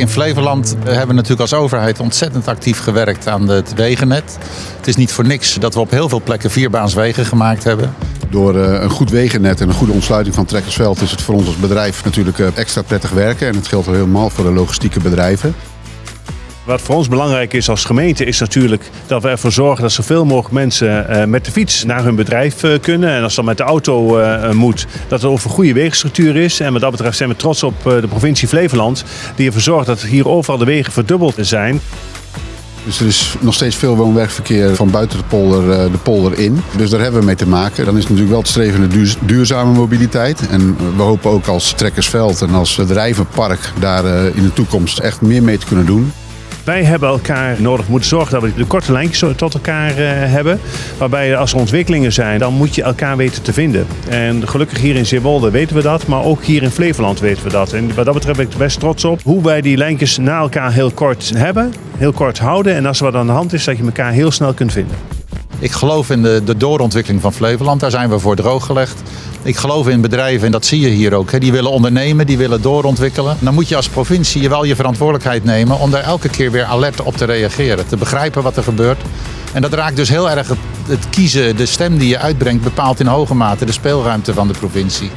In Flevoland hebben we natuurlijk als overheid ontzettend actief gewerkt aan het wegennet. Het is niet voor niks dat we op heel veel plekken vierbaanswegen gemaakt hebben. Door uh, een goed wegennet en een goede ontsluiting van Trekkersveld is het voor ons als bedrijf natuurlijk uh, extra prettig werken. En het geldt helemaal voor de logistieke bedrijven. Wat voor ons belangrijk is als gemeente is natuurlijk dat we ervoor zorgen dat zoveel mogelijk mensen uh, met de fiets naar hun bedrijf uh, kunnen. En als dat met de auto uh, moet, dat er over een goede wegenstructuur is. En wat dat betreft zijn we trots op de provincie Flevoland die ervoor zorgt dat hier overal de wegen verdubbeld zijn. Dus er is nog steeds veel woon-werkverkeer van buiten de polder, de polder in. Dus daar hebben we mee te maken. Dan is natuurlijk wel te streven naar duur, duurzame mobiliteit. En we hopen ook als Trekkersveld en als bedrijvenpark daar in de toekomst echt meer mee te kunnen doen. Wij hebben elkaar nodig moeten zorgen dat we de korte lijntjes tot elkaar uh, hebben. Waarbij als er ontwikkelingen zijn, dan moet je elkaar weten te vinden. En gelukkig hier in Zeewolde weten we dat, maar ook hier in Flevoland weten we dat. En wat dat betreft ben ik er best trots op hoe wij die lijntjes na elkaar heel kort hebben, heel kort houden. En als er wat aan de hand is, dat je elkaar heel snel kunt vinden. Ik geloof in de, de doorontwikkeling van Flevoland. Daar zijn we voor drooggelegd. Ik geloof in bedrijven, en dat zie je hier ook. Hè. Die willen ondernemen, die willen doorontwikkelen. Dan moet je als provincie wel je verantwoordelijkheid nemen om daar elke keer weer alert op te reageren. Te begrijpen wat er gebeurt. En dat raakt dus heel erg het, het kiezen, de stem die je uitbrengt, bepaalt in hoge mate de speelruimte van de provincie.